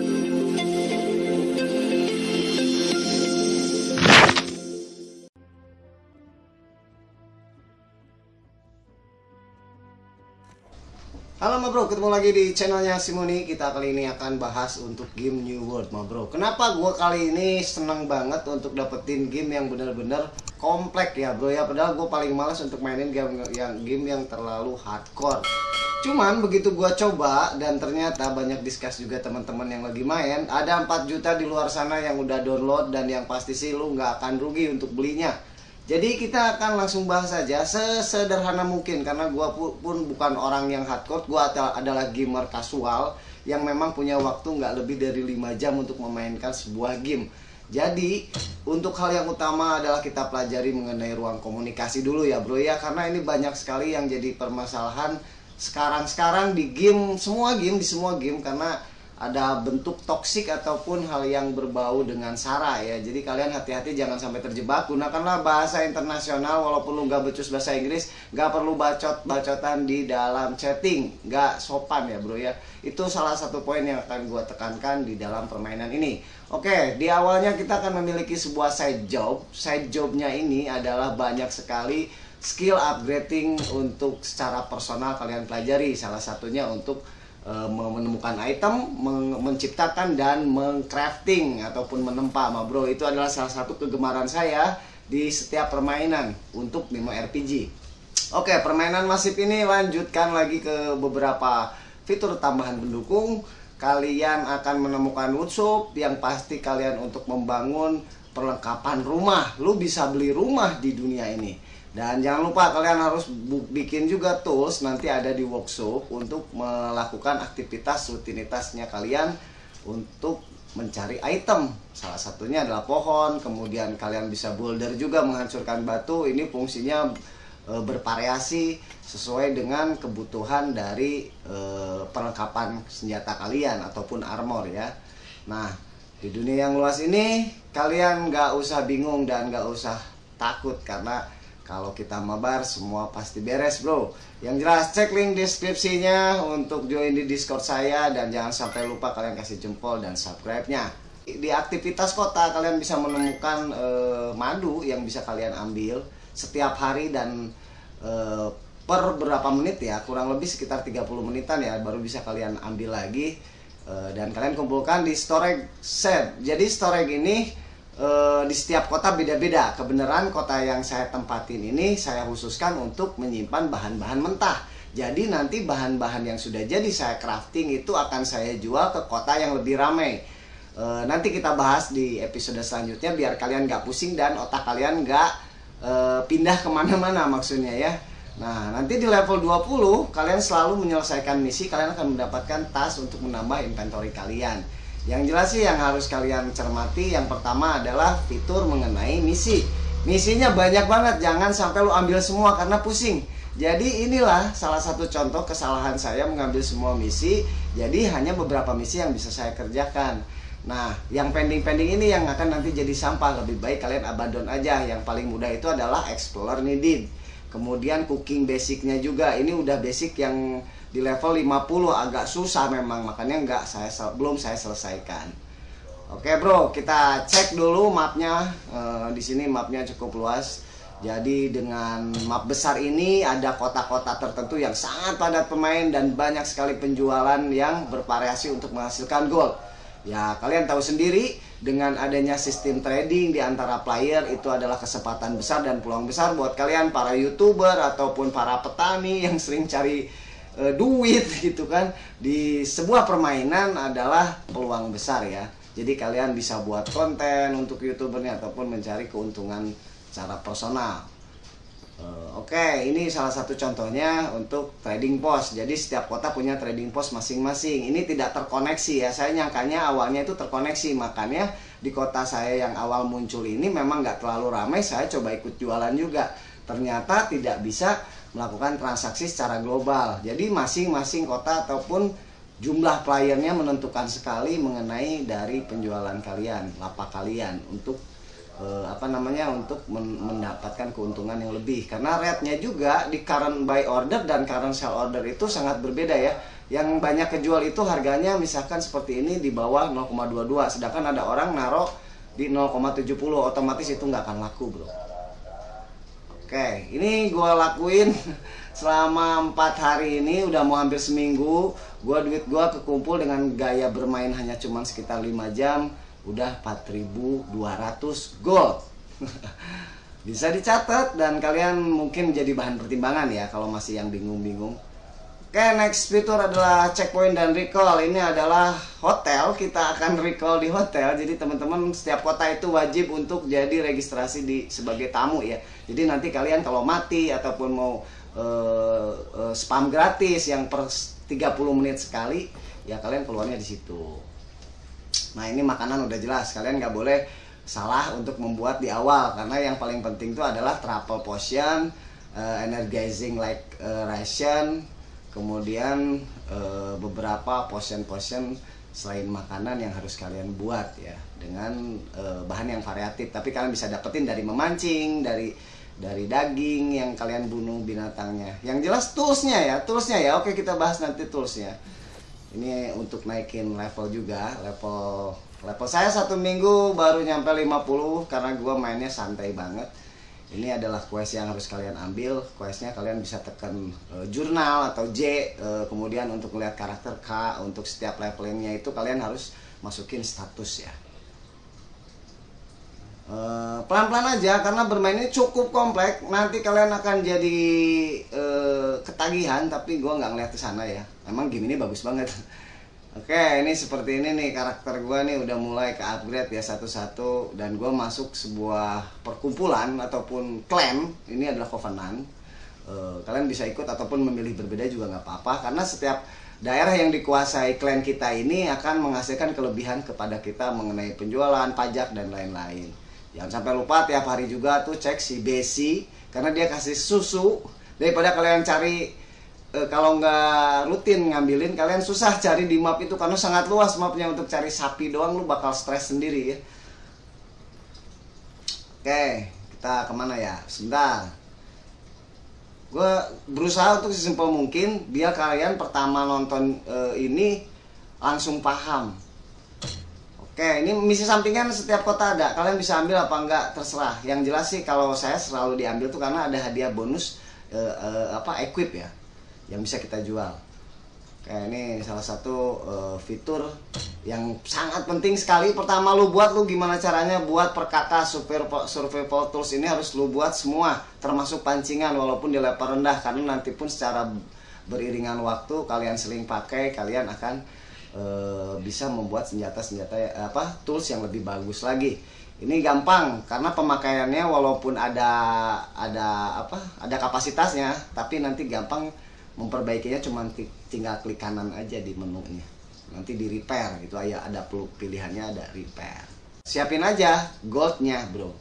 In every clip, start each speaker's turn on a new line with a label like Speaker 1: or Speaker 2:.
Speaker 1: Halo ma bro, ketemu lagi di channelnya Simoni Kita kali ini akan bahas untuk game New World ma bro. Kenapa gue kali ini seneng banget untuk dapetin game yang bener-bener komplek ya bro? Ya Padahal gue paling males untuk mainin game yang game yang terlalu hardcore Cuman begitu gue coba dan ternyata banyak discuss juga teman-teman yang lagi main Ada 4 juta di luar sana yang udah download dan yang pasti sih lu nggak akan rugi untuk belinya jadi kita akan langsung bahas saja sesederhana mungkin karena gue pun bukan orang yang hardcore, gue adalah gamer kasual yang memang punya waktu nggak lebih dari 5 jam untuk memainkan sebuah game. Jadi untuk hal yang utama adalah kita pelajari mengenai ruang komunikasi dulu ya bro ya karena ini banyak sekali yang jadi permasalahan sekarang-sekarang di game semua game di semua game karena ada bentuk toksik ataupun hal yang berbau dengan sara ya. Jadi kalian hati-hati jangan sampai terjebak. Gunakanlah bahasa internasional walaupun lu gak becus bahasa Inggris gak perlu bacot-bacotan di dalam chatting. Gak sopan ya bro ya. Itu salah satu poin yang akan gue tekankan di dalam permainan ini. Oke di awalnya kita akan memiliki sebuah side job. Side jobnya ini adalah banyak sekali skill upgrading untuk secara personal kalian pelajari salah satunya untuk Eh, menemukan item, menciptakan dan mengcrafting ataupun menempa, ma bro. Itu adalah salah satu kegemaran saya di setiap permainan untuk Mimo RPG. Oke, permainan masif ini lanjutkan lagi ke beberapa fitur tambahan pendukung. Kalian akan menemukan workshop yang pasti kalian untuk membangun perlengkapan rumah. Lu bisa beli rumah di dunia ini dan jangan lupa kalian harus bikin juga tools nanti ada di workshop untuk melakukan aktivitas rutinitasnya kalian untuk mencari item. Salah satunya adalah pohon, kemudian kalian bisa boulder juga menghancurkan batu. Ini fungsinya e, bervariasi sesuai dengan kebutuhan dari e, perlengkapan senjata kalian ataupun armor ya. Nah, di dunia yang luas ini kalian nggak usah bingung dan nggak usah takut karena kalau kita mabar semua pasti beres bro. Yang jelas cek link deskripsinya untuk join di discord saya Dan jangan sampai lupa kalian kasih jempol dan subscribe-nya. Di aktivitas kota kalian bisa menemukan eh, madu yang bisa kalian ambil Setiap hari dan eh, per berapa menit ya Kurang lebih sekitar 30 menitan ya Baru bisa kalian ambil lagi. Eh, Dan kalian kumpulkan di storage set. Jadi storage ini Eh, di setiap kota beda-beda. Kebenaran kota yang saya tempatin ini saya khususkan untuk menyimpan bahan-bahan mentah. Jadi nanti bahan-bahan yang sudah jadi saya crafting itu akan saya jual ke kota yang lebih ramai. E, nanti kita bahas di episode selanjutnya biar kalian nggak pusing dan otak kalian nggak e, pindah ke mana-mana maksudnya ya. Nah nanti di level 20 kalian selalu menyelesaikan misi kalian akan mendapatkan tas untuk menambah inventory kalian. Yang jelas sih yang harus kalian cermati yang pertama adalah fitur mengenai misi. Misinya banyak banget, jangan sampai lu ambil semua karena pusing. Jadi inilah salah satu contoh kesalahan saya mengambil semua misi. Jadi hanya beberapa misi yang bisa saya kerjakan. Nah, yang pending-pending ini yang akan nanti jadi sampah. Lebih baik kalian abandon aja. Yang paling mudah itu adalah Explorer Needed. Kemudian cooking basicnya juga. Ini udah basic yang di level 50 agak susah memang makanya nggak saya belum saya selesaikan. Oke bro kita cek dulu mapnya. E, di sini mapnya cukup luas. Jadi dengan map besar ini ada kota-kota tertentu yang sangat padat pemain dan banyak sekali penjualan yang bervariasi untuk menghasilkan gold ya kalian tahu sendiri dengan adanya sistem trading di antara player itu adalah kesempatan besar dan peluang besar buat kalian para youtuber ataupun para petani yang sering cari e, duit gitu kan di sebuah permainan adalah peluang besar ya jadi kalian bisa buat konten untuk youtubernya ataupun mencari keuntungan secara personal e, Oke, okay, ini salah satu contohnya untuk trading post. Jadi setiap kota punya trading post masing-masing. Ini tidak terkoneksi ya. Saya nyangkanya awalnya itu terkoneksi. Makanya di kota saya yang awal muncul ini memang nggak terlalu ramai. Saya coba ikut jualan juga. Ternyata tidak bisa melakukan transaksi secara global. Jadi masing-masing kota ataupun jumlah playernya menentukan sekali mengenai dari penjualan kalian, lapak kalian untuk eh, apa namanya untuk men mendapatkan keuntungan yang lebih. Karena rate-nya juga di current buy order dan current sell order itu sangat berbeda ya. yang banyak kejual itu harganya misalkan seperti ini di bawah 0,22 sedangkan ada orang naruh di 0,70 otomatis itu nggak akan laku bro oke ini gue lakuin selama empat hari ini udah mau hampir seminggu. Gue duit gue kekumpul dengan gaya bermain hanya cuman sekitar 5 jam. Udah 4200 gold. Bisa dicatat dan kalian mungkin jadi bahan pertimbangan ya kalau masih yang bingung-bingung Oke, next fitur adalah checkpoint dan recall. Ini adalah hotel. Kita akan recall di hotel. Jadi teman-teman setiap kota itu wajib untuk jadi registrasi di sebagai tamu ya. Jadi nanti kalian kalau mati ataupun mau uh, uh, spam gratis yang per 30 menit sekali, ya kalian keluarnya di situ. Nah ini makanan udah jelas. Kalian nggak boleh salah untuk membuat di awal karena yang paling penting itu adalah travel potion, uh, energizing like uh, ration kemudian e, beberapa potion-potion selain makanan yang harus kalian buat ya dengan e, bahan yang variatif. Tapi kalian bisa dapetin dari memancing dari dari daging yang kalian bunuh binatangnya. Yang jelas toolsnya ya toolsnya ya. Oke kita bahas nanti toolsnya. Ini untuk naikin level juga level level saya satu minggu baru nyampe 50 karena gue mainnya santai banget ini adalah quest yang harus kalian ambil. Questnya kalian bisa tekan uh, jurnal atau J uh, kemudian untuk melihat karakter K untuk setiap levelnya itu kalian harus masukin status ya. Eh, pelan-pelan aja karena bermain ini cukup kompleks nanti kalian akan jadi uh, ketagihan tapi gue nggak ngeliat ke sana ya. Emang game ini bagus banget Oke, ini seperti ini nih karakter gue nih udah mulai ke upgrade ya satu-satu dan gue masuk sebuah perkumpulan ataupun clan. Ini adalah Covenant. Uh, kalian bisa ikut ataupun memilih berbeda juga nggak apa-apa karena setiap daerah yang dikuasai clan kita ini akan menghasilkan kelebihan kepada kita mengenai penjualan, pajak dan lain-lain. Jangan sampai lupa tiap hari juga tuh cek si Besi karena dia kasih susu daripada kalian cari e, kalau nggak rutin ngambilin kalian susah cari di map itu karena sangat luas mapnya. Untuk cari sapi doang lu bakal stres sendiri ya. Oke kita ke mana ya? Sebentar. Gue berusaha untuk sesimpel mungkin biar kalian pertama nonton e, ini langsung paham. Oke ini misi sampingan setiap kota ada. Kalian bisa ambil apa enggak terserah. Yang jelas sih kalau saya selalu diambil tuh karena ada hadiah bonus e, e, apa equip ya yang bisa kita jual. Kayak ini salah satu uh, fitur yang sangat penting sekali. Pertama lu buat lu gimana caranya buat perkata super tools ini harus lu buat semua termasuk pancingan walaupun di level rendah karena nanti pun secara beriringan waktu kalian seling pakai kalian akan uh, bisa membuat senjata-senjata apa tools yang lebih bagus lagi. Ini gampang karena pemakaiannya walaupun ada ada apa ada kapasitasnya tapi nanti gampang memperbaikinya cuma tinggal klik kanan aja di menunya. Nanti di repair itu aja ada pilihannya ada repair. Siapin aja goldnya bro.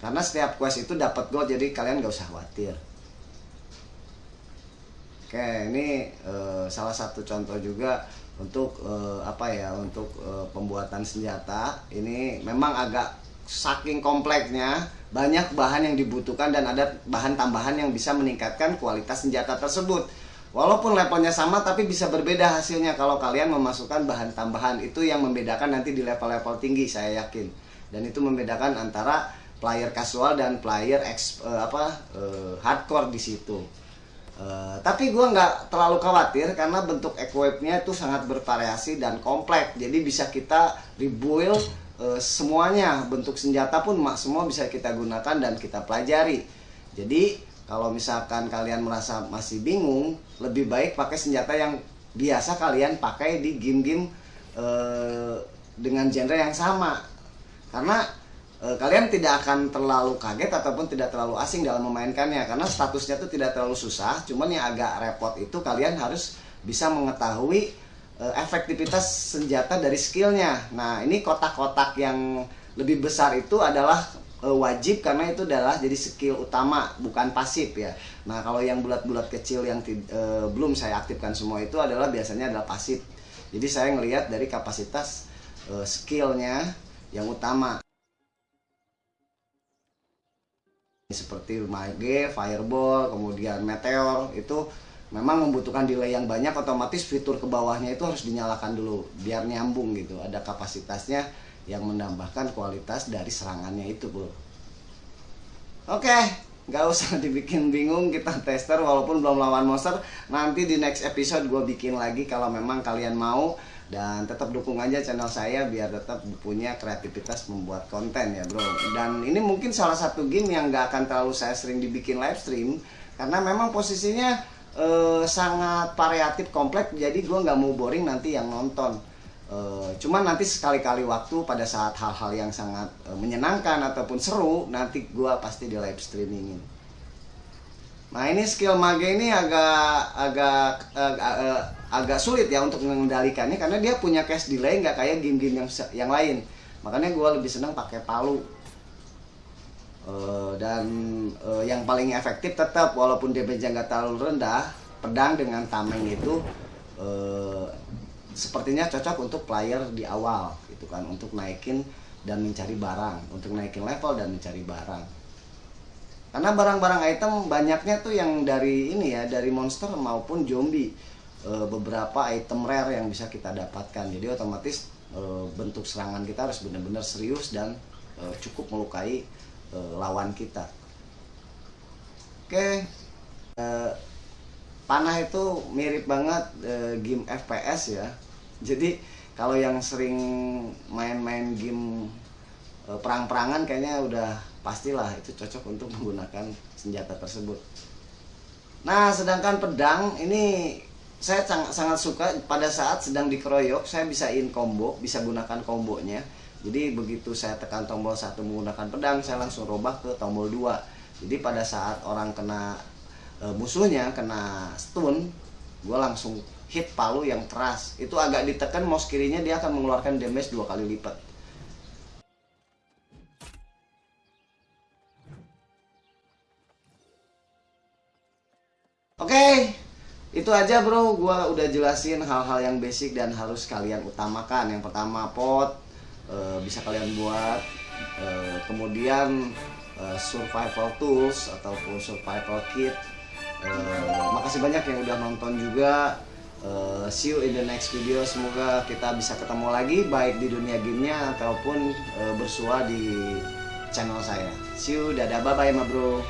Speaker 1: Karena setiap quest itu dapat gold jadi kalian gak usah khawatir. Oke ini uh, salah satu contoh juga untuk uh, apa ya untuk uh, pembuatan senjata. Ini memang agak saking kompleksnya banyak bahan yang dibutuhkan dan ada bahan tambahan yang bisa meningkatkan kualitas senjata tersebut. Walaupun levelnya sama tapi bisa berbeda hasilnya kalau kalian memasukkan bahan tambahan. Itu yang membedakan nanti di level-level tinggi saya yakin. Dan itu membedakan antara player casual dan player ex, uh, apa uh, hardcore di situ. Uh, tapi gue nggak terlalu khawatir karena bentuk equipnya itu sangat bervariasi dan kompleks. Jadi bisa kita rebuild e, semuanya bentuk senjata pun semua bisa kita gunakan dan kita pelajari. Jadi kalau misalkan kalian merasa masih bingung lebih baik pakai senjata yang biasa kalian pakai di game-game e, dengan genre yang sama. Karena e, kalian tidak akan terlalu kaget ataupun tidak terlalu asing dalam memainkannya. Karena statusnya itu tidak terlalu susah cuman yang agak repot itu kalian harus bisa mengetahui efektivitas senjata dari skillnya. Nah ini kotak-kotak yang lebih besar itu adalah uh, wajib karena itu adalah jadi skill utama bukan pasif ya. Nah kalau yang bulat-bulat kecil yang uh, belum saya aktifkan semua itu adalah biasanya adalah pasif. Jadi saya ngelihat dari kapasitas uh, skillnya yang utama. Seperti mage, fireball, kemudian meteor itu memang membutuhkan delay yang banyak otomatis fitur ke bawahnya itu harus dinyalakan dulu biar nyambung gitu. Ada kapasitasnya yang menambahkan kualitas dari serangannya itu bro oke nggak usah dibikin bingung kita tester walaupun belum lawan monster. Nanti di next episode gue bikin lagi kalau memang kalian mau. Dan tetap dukung aja channel saya biar tetap punya kreativitas membuat konten ya bro. Dan ini mungkin salah satu game yang gak akan terlalu saya sering dibikin live stream karena memang posisinya eh, sangat variatif kompleks jadi gue nggak mau boring nanti yang nonton eh, cuman nanti sekali-kali waktu pada saat hal-hal yang sangat eh, menyenangkan ataupun seru nanti gue pasti di live streamingin Nah ini skill mage ini agak agak uh, uh, agak sulit ya untuk mengendalikannya karena dia punya cache delay nggak kayak game-game yang yang lain. Makanya gue lebih senang pakai palu. Uh, dan uh, yang paling efektif tetap walaupun damage-nya nggak terlalu rendah, pedang dengan tameng itu uh, sepertinya cocok untuk player di awal gitu kan. Untuk naikin dan mencari barang, untuk naikin level dan mencari barang. Karena barang-barang item banyaknya tuh yang dari ini ya dari monster maupun zombie. Beberapa item rare yang bisa kita dapatkan. Jadi otomatis bentuk serangan kita harus benar-benar serius dan cukup melukai e, lawan kita oke e, panah itu mirip banget e, game FPS ya jadi kalau yang sering main-main game e, perang-perangan kayaknya udah pastilah itu cocok untuk menggunakan senjata tersebut. Nah, sedangkan pedang ini saya sangat sangat suka pada saat sedang dikeroyok saya bisa in combo, bisa gunakan kombonya. Jadi begitu saya tekan tombol satu menggunakan pedang, saya langsung robah ke tombol 2. Jadi pada saat orang kena e, musuhnya kena stun, gue langsung hit palu yang keras. Itu agak ditekan mouse kirinya dia akan mengeluarkan damage dua kali lipat. Oke, okay, itu aja bro. Gua udah jelasin hal-hal yang basic dan harus kalian utamakan. Yang pertama pot e, bisa kalian buat. E, kemudian e, survival tools ataupun survival kit. Makasih banyak yang udah nonton juga. See you in the next video. Semoga kita bisa ketemu lagi baik di dunia gamenya ataupun bersua di channel saya. See you, dadah, bye bye, ma bro.